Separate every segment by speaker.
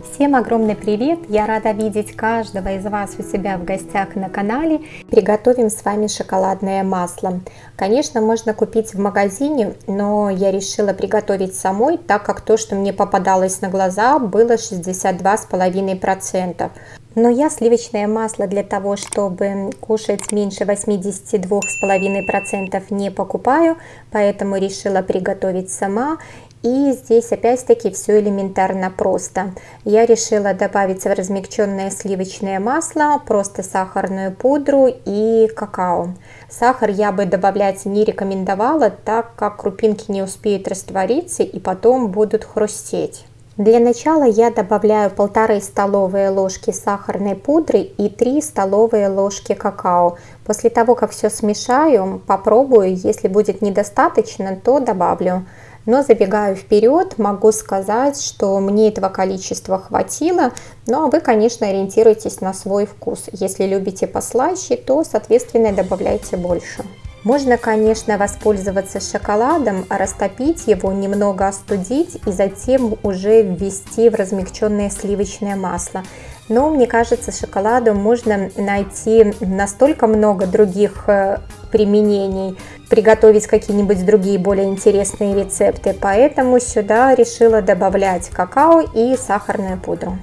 Speaker 1: Всем огромный привет! Я рада видеть каждого из вас у себя в гостях на канале. Приготовим с вами шоколадное масло. Конечно, можно купить в магазине, но я решила приготовить самой, так как то, что мне попадалось на глаза, было 62,5%. Но я сливочное масло для того, чтобы кушать меньше 82,5% не покупаю, поэтому решила приготовить сама. И здесь опять-таки все элементарно просто. Я решила добавить в размягченное сливочное масло просто сахарную пудру и какао. Сахар я бы добавлять не рекомендовала, так как крупинки не успеют раствориться и потом будут хрустеть. Для начала я добавляю полторы столовые ложки сахарной пудры и 3 столовые ложки какао. После того, как все смешаю, попробую, если будет недостаточно, то добавлю. Но забегаю вперед, могу сказать, что мне этого количества хватило, но ну, а вы, конечно, ориентируйтесь на свой вкус. Если любите послаще, то, соответственно, добавляйте больше. Можно, конечно, воспользоваться шоколадом, растопить его, немного остудить и затем уже ввести в размягченное сливочное масло. Но мне кажется, шоколаду можно найти настолько много других э, применений, приготовить какие-нибудь другие более интересные рецепты, поэтому сюда решила добавлять какао и сахарную пудру.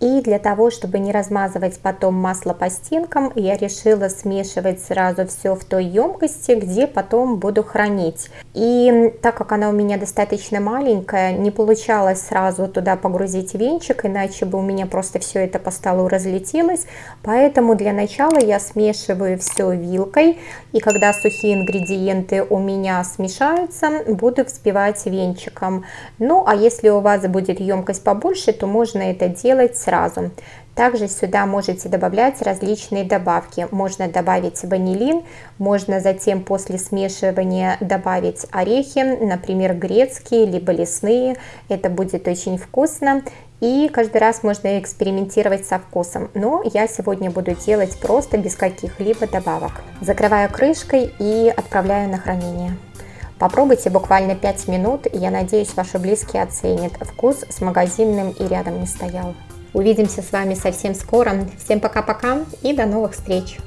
Speaker 1: И для того, чтобы не размазывать потом масло по стенкам, я решила смешивать сразу все в той емкости, где потом буду хранить. И так как она у меня достаточно маленькая, не получалось сразу туда погрузить венчик, иначе бы у меня просто все это по столу разлетелось. Поэтому для начала я смешиваю все вилкой, и когда сухие ингредиенты у меня смешаются, буду взбивать венчиком. Ну, а если у вас будет емкость побольше, то можно это делать сразу. Также сюда можете добавлять различные добавки. Можно добавить ванилин, можно затем после смешивания добавить орехи, например, грецкие, либо лесные. Это будет очень вкусно. И каждый раз можно экспериментировать со вкусом. Но я сегодня буду делать просто без каких-либо добавок. Закрываю крышкой и отправляю на хранение. Попробуйте буквально 5 минут, я надеюсь, ваши близкие оценят. Вкус с магазинным и рядом не стоял. Увидимся с вами совсем скоро. Всем пока-пока и до новых встреч!